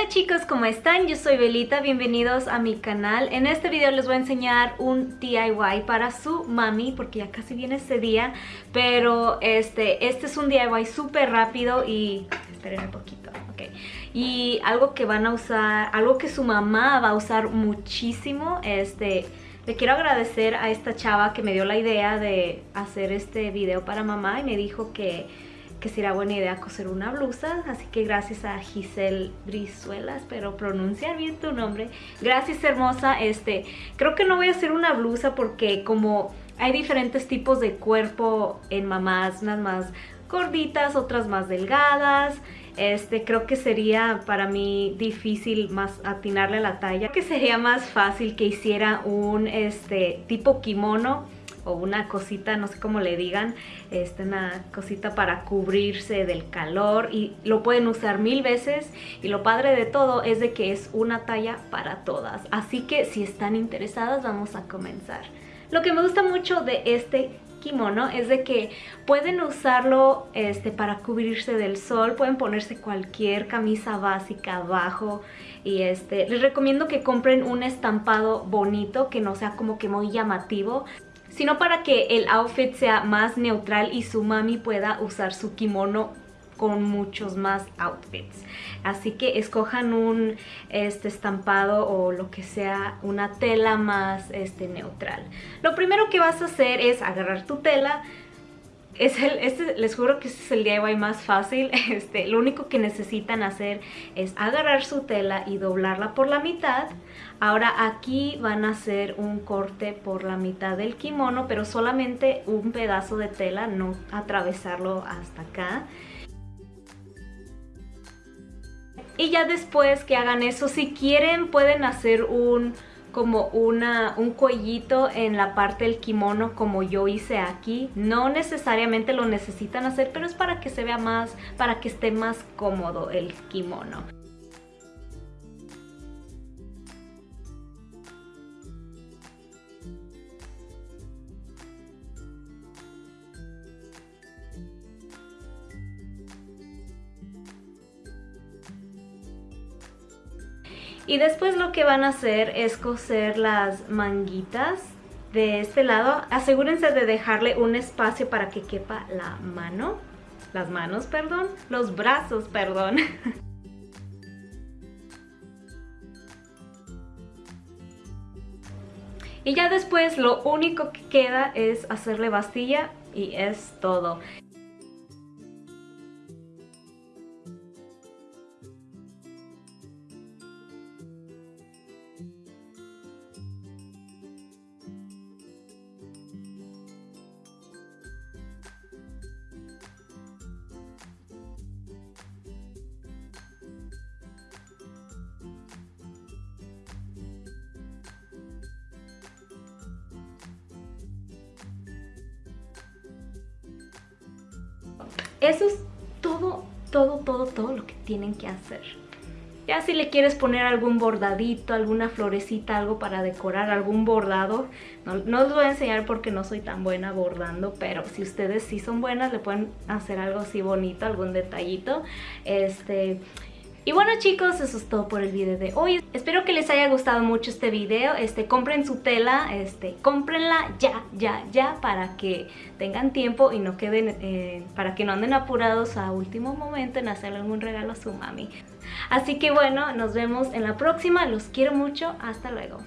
Hola chicos, ¿cómo están? Yo soy Belita, bienvenidos a mi canal. En este video les voy a enseñar un DIY para su mami, porque ya casi viene ese día. Pero este, este es un DIY súper rápido y... Esperen un poquito, ok. Y algo que van a usar, algo que su mamá va a usar muchísimo, este... Le quiero agradecer a esta chava que me dio la idea de hacer este video para mamá y me dijo que que sería buena idea coser una blusa, así que gracias a Giselle Brizuela, espero pronunciar bien tu nombre. Gracias hermosa, este, creo que no voy a hacer una blusa porque como hay diferentes tipos de cuerpo en mamás, unas más gorditas, otras más delgadas, este, creo que sería para mí difícil más atinarle la talla, que sería más fácil que hiciera un este, tipo kimono, o una cosita, no sé cómo le digan, este, una cosita para cubrirse del calor y lo pueden usar mil veces y lo padre de todo es de que es una talla para todas. Así que si están interesadas vamos a comenzar. Lo que me gusta mucho de este kimono es de que pueden usarlo este, para cubrirse del sol, pueden ponerse cualquier camisa básica abajo y este, les recomiendo que compren un estampado bonito que no sea como que muy llamativo sino para que el outfit sea más neutral y su mami pueda usar su kimono con muchos más outfits. Así que escojan un este, estampado o lo que sea, una tela más este, neutral. Lo primero que vas a hacer es agarrar tu tela, es el, este, les juro que este es el DIY más fácil. Este, lo único que necesitan hacer es agarrar su tela y doblarla por la mitad. Ahora aquí van a hacer un corte por la mitad del kimono, pero solamente un pedazo de tela, no atravesarlo hasta acá. Y ya después que hagan eso, si quieren pueden hacer un como una, un cuellito en la parte del kimono como yo hice aquí. No necesariamente lo necesitan hacer, pero es para que se vea más, para que esté más cómodo el kimono. Y después lo que van a hacer es coser las manguitas de este lado. Asegúrense de dejarle un espacio para que quepa la mano. Las manos, perdón. Los brazos, perdón. Y ya después lo único que queda es hacerle bastilla y es todo. Eso es todo, todo, todo, todo lo que tienen que hacer. Ya si le quieres poner algún bordadito, alguna florecita, algo para decorar, algún bordado, no, no os voy a enseñar porque no soy tan buena bordando, pero si ustedes sí son buenas, le pueden hacer algo así bonito, algún detallito. Este, y bueno chicos, eso es todo por el video de hoy. Espero que les haya gustado mucho este video. Este, compren su tela, este, cómprenla ya, ya, ya para que tengan tiempo y no queden, eh, para que no anden apurados a último momento en hacerle algún regalo a su mami. Así que bueno, nos vemos en la próxima. Los quiero mucho. Hasta luego.